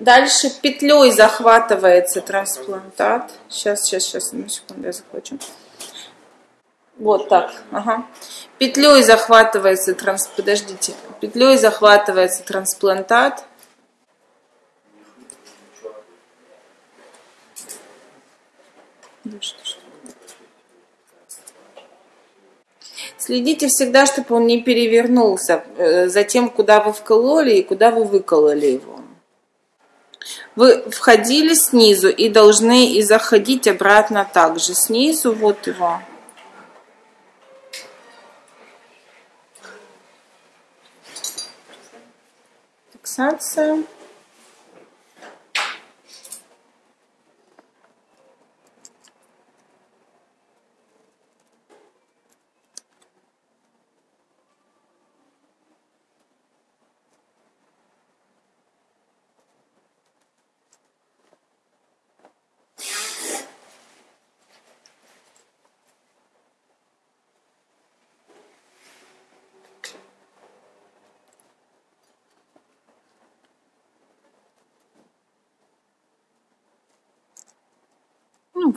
Дальше петлей захватывается трансплантат. Сейчас, сейчас, сейчас, на секунду я захвачу. Вот так, ага. Петлей захватывается транс... Подождите. Петлей захватывается трансплантат. Следите всегда, чтобы он не перевернулся э, за тем, куда вы вкололи и куда вы выкололи его. Вы входили снизу и должны и заходить обратно также. Снизу вот его. Фиксация.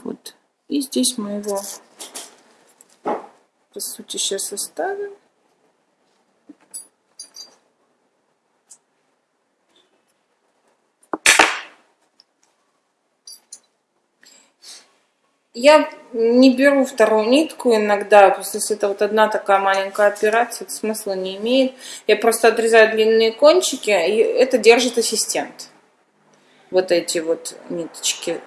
Вот. И здесь мы его, по сути, сейчас оставим. Я не беру вторую нитку иногда, просто если это вот одна такая маленькая операция, это смысла не имеет. Я просто отрезаю длинные кончики, и это держит ассистент. Вот эти вот ниточки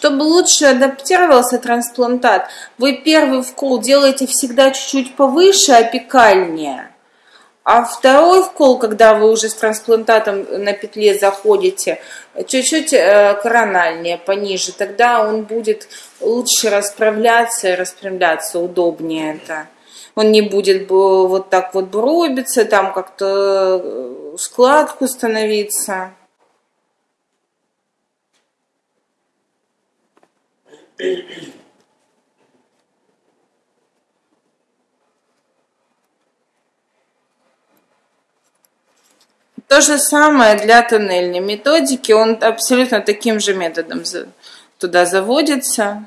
Чтобы лучше адаптировался трансплантат, вы первый вкол делаете всегда чуть-чуть повыше, опекальнее. А второй вкол, когда вы уже с трансплантатом на петле заходите, чуть-чуть э, корональнее, пониже, тогда он будет лучше расправляться и распрямляться, удобнее это. Он не будет вот так вот бробиться, там как-то э, складку становиться. То же самое для тоннельной методики. Он абсолютно таким же методом туда заводится.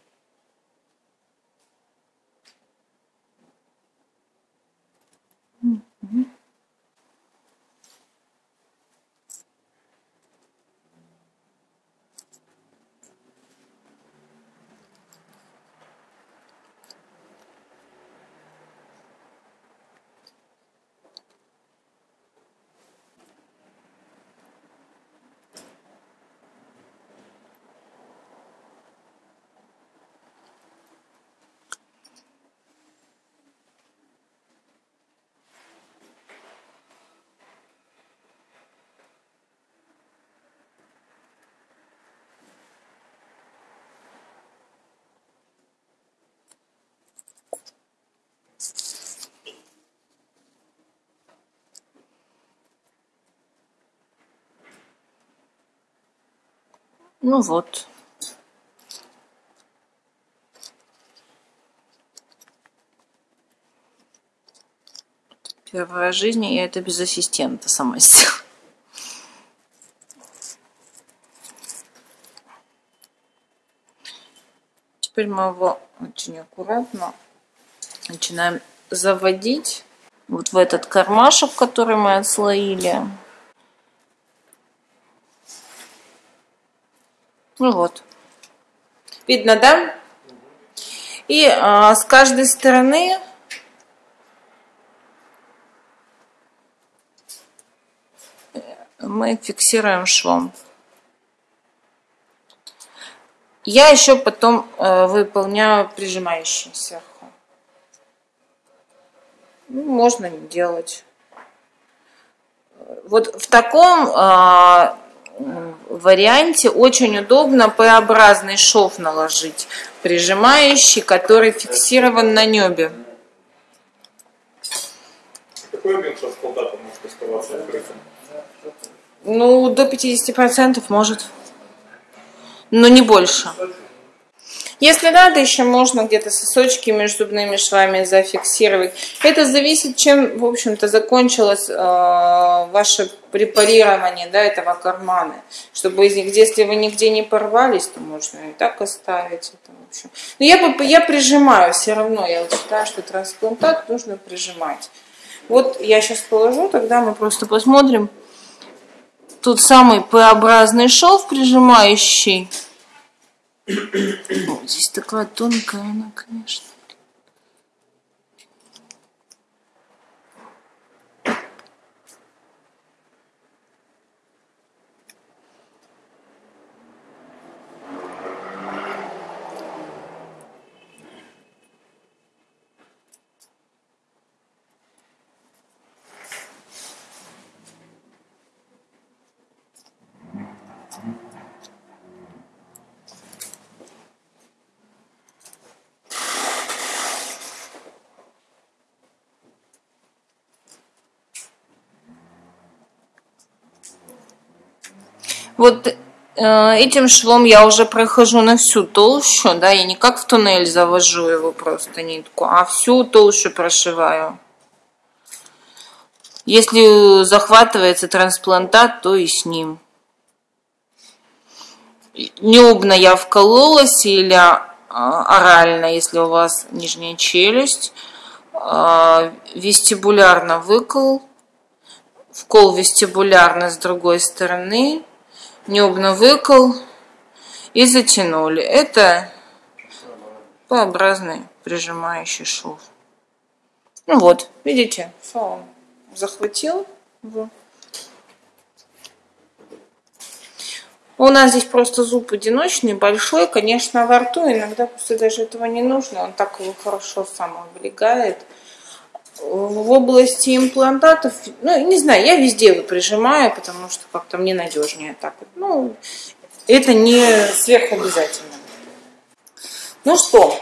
Ну вот. Первая жизнь, я это без ассистента сама сделала. Теперь мы его очень аккуратно начинаем заводить вот в этот кармашек, который мы отслоили. Ну вот. Видно, да? И а, с каждой стороны мы фиксируем швом. Я еще потом э, выполняю прижимающие сверху. Ну, можно не делать. Вот в таком э, варианте очень удобно П-образный шов наложить, прижимающий, который фиксирован на небе. Какой объем может оставаться открытым? Ну, до 50% может. Но не больше. Если надо, еще можно где-то сосочки между зубными швами зафиксировать. Это зависит, чем, в общем-то, закончилось э, ваше препарирование да, этого кармана. Чтобы из них, если вы нигде не порвались, то можно и так оставить. Это, в общем. Но я, я прижимаю все равно. Я вот считаю, что трансплантат нужно прижимать. Вот я сейчас положу, тогда мы просто посмотрим. Тут самый П-образный шов прижимающий. Здесь такая тонкая она, конечно. Вот э, этим швом я уже прохожу на всю толщу, да, я не как в туннель завожу его просто нитку, а всю толщу прошиваю. Если захватывается трансплантат, то и с ним. Небно я вкололась или а, орально, если у вас нижняя челюсть. А, вестибулярно выкол. Вкол вестибулярно с другой стороны небно выкол и затянули. Это П-образный прижимающий шов. Ну вот, видите, он захватил. У нас здесь просто зуб одиночный, большой, конечно, во рту. Иногда после даже этого не нужно. Он так его хорошо сам облегает в области имплантатов, ну, не знаю, я везде его прижимаю, потому что как-то мне надежнее так вот. Ну, это не сверхобязательно. Ну что,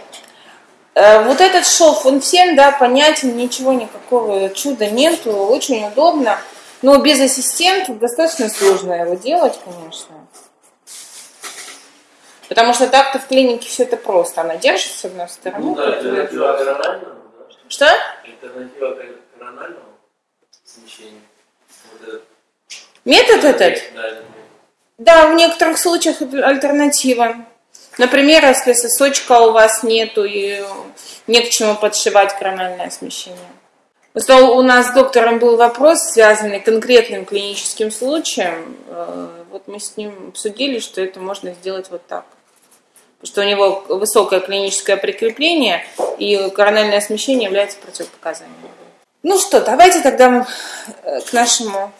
э, вот этот шов, он всем, да, понятен, ничего, никакого чуда нету, очень удобно, но без ассистентов достаточно сложно его делать, конечно. Потому что так-то в клинике все это просто. Она держит с одной стороны. Ну, да, это, что? Альтернатива. Вот этот. Метод этот? Да, Да, в некоторых случаях альтернатива. Например, если сосочка у вас нету и не к чему подшивать корональное смещение. У нас с доктором был вопрос, связанный конкретным клиническим случаем. Э, вот мы с ним обсудили, что это можно сделать вот так что у него высокое клиническое прикрепление, и корональное смещение является противопоказанием. Ну что, давайте тогда э, к нашему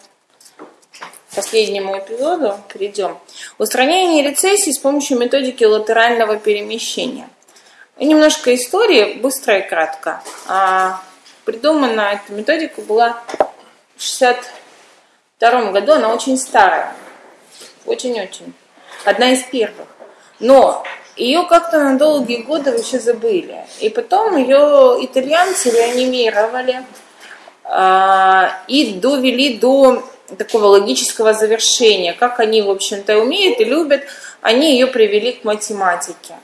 последнему эпизоду перейдем. Устранение рецессии с помощью методики латерального перемещения. Немножко истории, быстро и кратко. А, придумана эта методика была в 62 году, она очень старая, очень-очень, одна из первых. Но ее как-то на долгие годы вообще забыли. И потом ее итальянцы реанимировали э, и довели до такого логического завершения. Как они, в общем-то, умеют и любят, они ее привели к математике.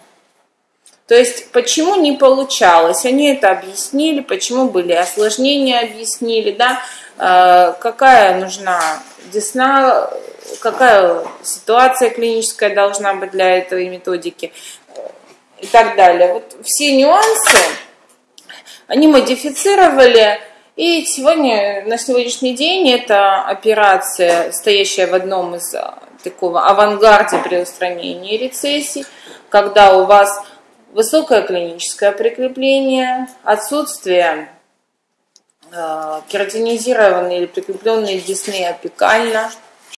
То есть, почему не получалось, они это объяснили, почему были осложнения, объяснили, да, э, какая нужна десна, какая ситуация клиническая должна быть для этой методики и так далее. Вот все нюансы они модифицировали, и сегодня, на сегодняшний день, эта операция, стоящая в одном из таком авангарде при устранении рецессий, когда у вас высокое клиническое прикрепление, отсутствие э, кератинизированной или прикрепленной десны апикально –